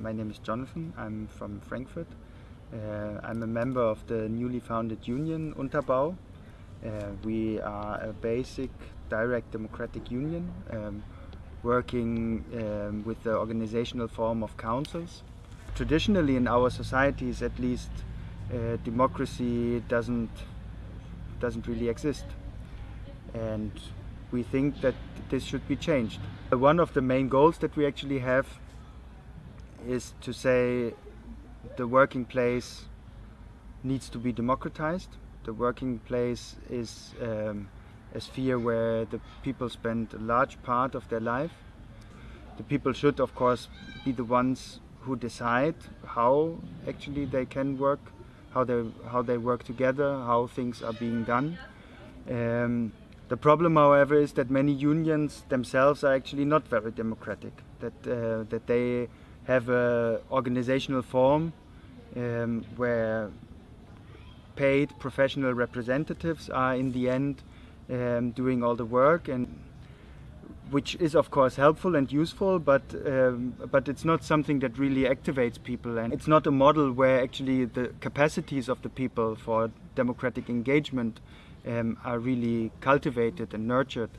my name is Jonathan. I'm from Frankfurt. Uh, I'm a member of the newly founded union Unterbau. Uh, we are a basic direct democratic union um, working um, with the organizational form of councils. Traditionally in our societies at least uh, democracy doesn't doesn't really exist and we think that this should be changed. One of the main goals that we actually have is to say the working place needs to be democratized. The working place is um, a sphere where the people spend a large part of their life. The people should, of course, be the ones who decide how actually they can work, how they how they work together, how things are being done. Um, the problem, however, is that many unions themselves are actually not very democratic. That uh, that they have a organizational form um, where paid professional representatives are in the end um, doing all the work and which is of course helpful and useful but um, but it's not something that really activates people. And it's not a model where actually the capacities of the people for democratic engagement um, are really cultivated and nurtured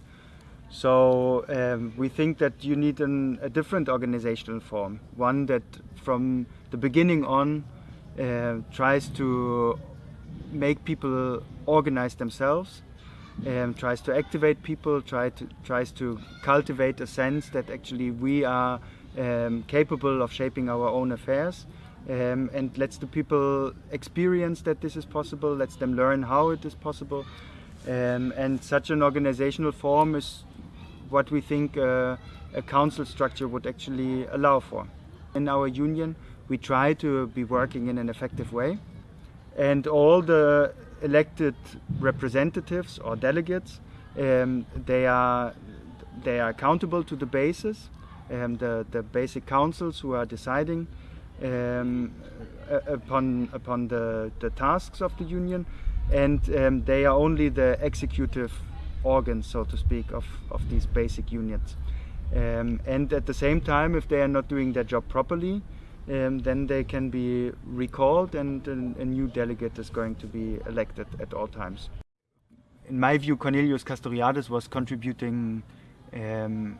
so um, we think that you need an, a different organizational form one that from the beginning on uh, tries to make people organize themselves um, tries to activate people, try to, tries to cultivate a sense that actually we are um, capable of shaping our own affairs um, and lets the people experience that this is possible, lets them learn how it is possible. Um, and such an organizational form is what we think uh, a council structure would actually allow for. In our union, we try to be working in an effective way and all the elected representatives or delegates, um, they are they are accountable to the bases, um, the the basic councils who are deciding um, upon upon the the tasks of the union, and um, they are only the executive organs, so to speak, of of these basic units. Um, and at the same time, if they are not doing their job properly, um, then they can be recalled and a, a, new delegate is going to be elected at all times. In my view, Cornelius Castoriadis was contributing um,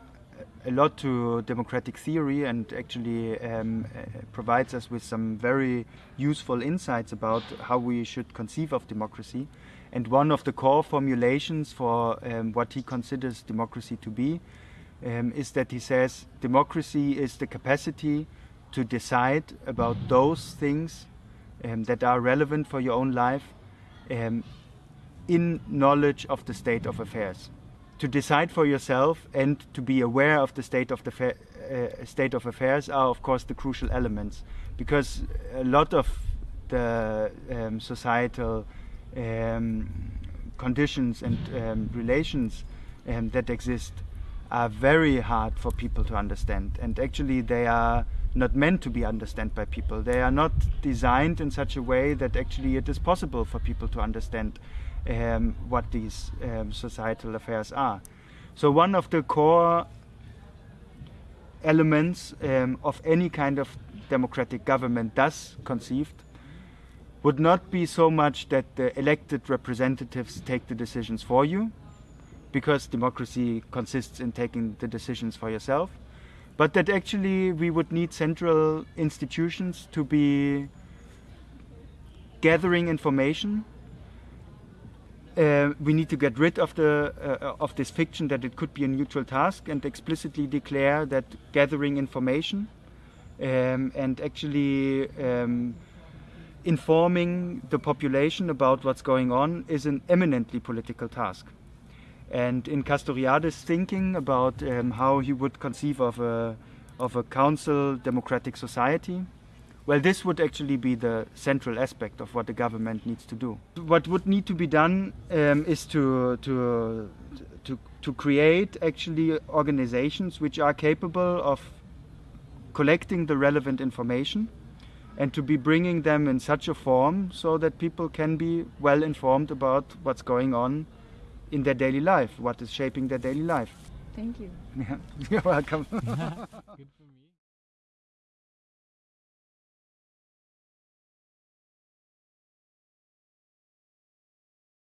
a lot to democratic theory and actually um, provides us with some very useful insights about how we should conceive of democracy. And one of the core formulations for um, what he considers democracy to be um, is that he says democracy is the capacity to decide about those things um, that are relevant for your own life um, in knowledge of the state of affairs. To decide for yourself and to be aware of the state of the uh, state of affairs are of course the crucial elements because a lot of the um, societal um, conditions and um, relations um, that exist are very hard for people to understand and actually they are not meant to be understood by people. They are not designed in such a way that actually it is possible for people to understand um, what these um, societal affairs are. So one of the core elements um, of any kind of democratic government thus conceived would not be so much that the elected representatives take the decisions for you, because democracy consists in taking the decisions for yourself, but that actually we would need central institutions to be gathering information. Uh, we need to get rid of the uh, of this fiction that it could be a neutral task and explicitly declare that gathering information um, and actually um, informing the population about what's going on is an eminently political task. And in Castoriadis' thinking about um, how he would conceive of a, of a council democratic society, well, this would actually be the central aspect of what the government needs to do. What would need to be done um, is to, to, to, to create actually organizations which are capable of collecting the relevant information and to be bringing them in such a form so that people can be well informed about what's going on in their daily life, what is shaping their daily life. Thank you. Yeah, you're welcome.